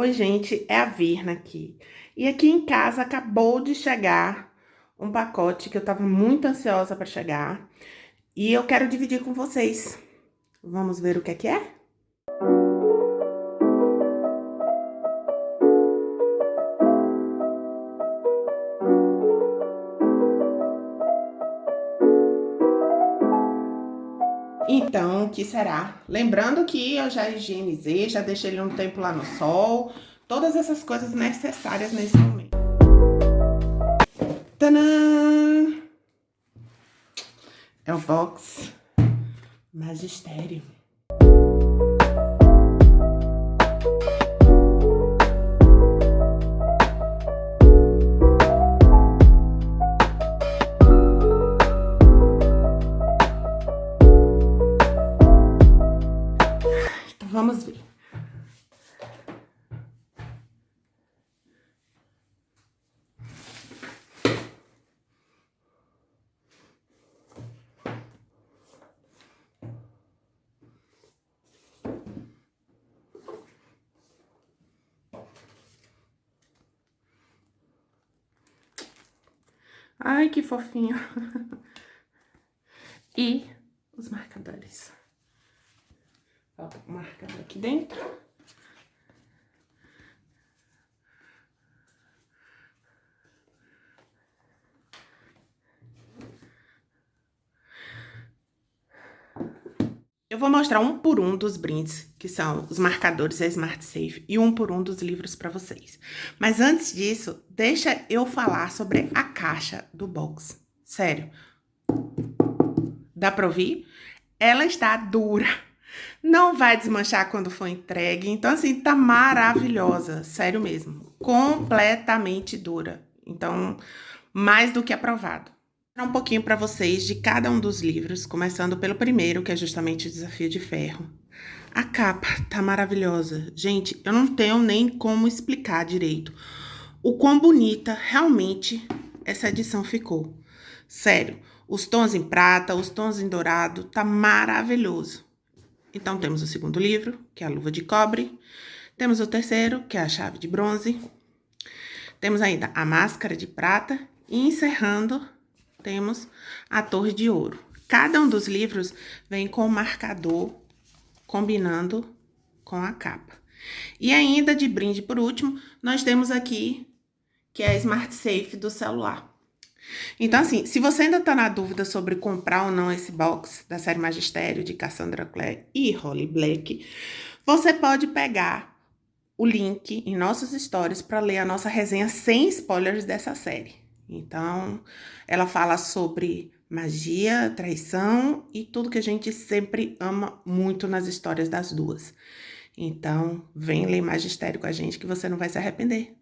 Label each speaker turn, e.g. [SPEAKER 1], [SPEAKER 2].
[SPEAKER 1] Oi, gente, é a Virna aqui. E aqui em casa acabou de chegar um pacote que eu tava muito ansiosa para chegar. E eu quero dividir com vocês. Vamos ver o que é que é? Então, o que será? Lembrando que eu já higienizei, já deixei ele um tempo lá no sol, todas essas coisas necessárias nesse momento. Tadã! É o box Magistério. Vamos ver. Ai, que fofinho. e os marcadores ó, marcado aqui dentro. Eu vou mostrar um por um dos brindes, que são os marcadores da Smart Safe, e um por um dos livros para vocês. Mas antes disso, deixa eu falar sobre a caixa do box. Sério. Dá pra ouvir? Ela está dura. Não vai desmanchar quando for entregue. Então, assim, tá maravilhosa. Sério mesmo. Completamente dura. Então, mais do que aprovado. Vou um pouquinho para vocês de cada um dos livros, começando pelo primeiro, que é justamente o Desafio de Ferro. A capa tá maravilhosa. Gente, eu não tenho nem como explicar direito o quão bonita realmente essa edição ficou. Sério, os tons em prata, os tons em dourado, tá maravilhoso. Então, temos o segundo livro, que é a luva de cobre. Temos o terceiro, que é a chave de bronze. Temos ainda a máscara de prata. E encerrando, temos a torre de ouro. Cada um dos livros vem com o marcador combinando com a capa. E ainda de brinde por último, nós temos aqui, que é a Smart Safe do celular. Então, assim, se você ainda tá na dúvida sobre comprar ou não esse box da série Magistério de Cassandra Clare e Holly Black, você pode pegar o link em nossas stories para ler a nossa resenha sem spoilers dessa série. Então, ela fala sobre magia, traição e tudo que a gente sempre ama muito nas histórias das duas. Então, vem ler Magistério com a gente que você não vai se arrepender.